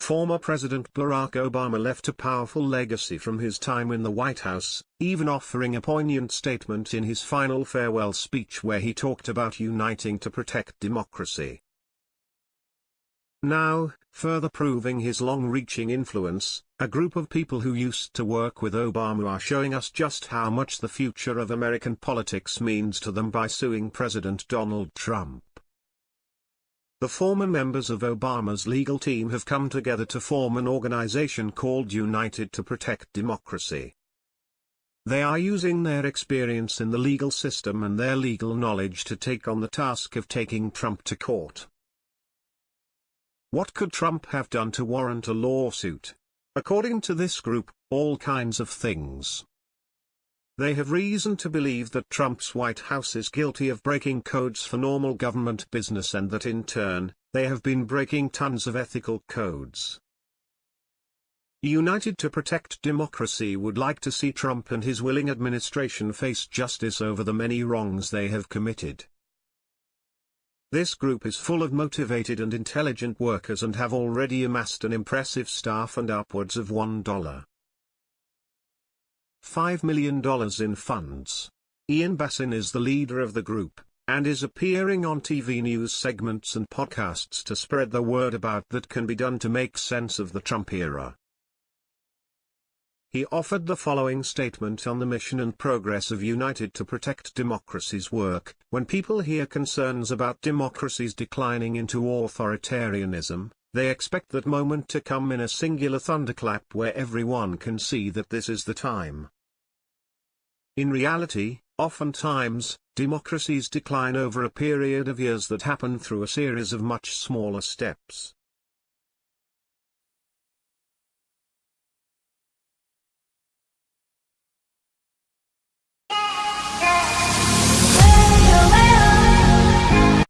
Former President Barack Obama left a powerful legacy from his time in the White House, even offering a poignant statement in his final farewell speech where he talked about uniting to protect democracy. Now, further proving his long-reaching influence, a group of people who used to work with Obama are showing us just how much the future of American politics means to them by suing President Donald Trump. The former members of Obama's legal team have come together to form an organization called United to Protect Democracy. They are using their experience in the legal system and their legal knowledge to take on the task of taking Trump to court. What could Trump have done to warrant a lawsuit? According to this group, all kinds of things. They have reason to believe that Trump's White House is guilty of breaking codes for normal government business and that in turn, they have been breaking tons of ethical codes. United to Protect Democracy would like to see Trump and his willing administration face justice over the many wrongs they have committed. This group is full of motivated and intelligent workers and have already amassed an impressive staff and upwards of $1. $5 million in funds. Ian Bassin is the leader of the group, and is appearing on TV news segments and podcasts to spread the word about that can be done to make sense of the Trump era. He offered the following statement on the mission and progress of United to Protect Democracy's work. When people hear concerns about democracies declining into authoritarianism, they expect that moment to come in a singular thunderclap where everyone can see that this is the time. In reality, oftentimes, democracies decline over a period of years that happen through a series of much smaller steps.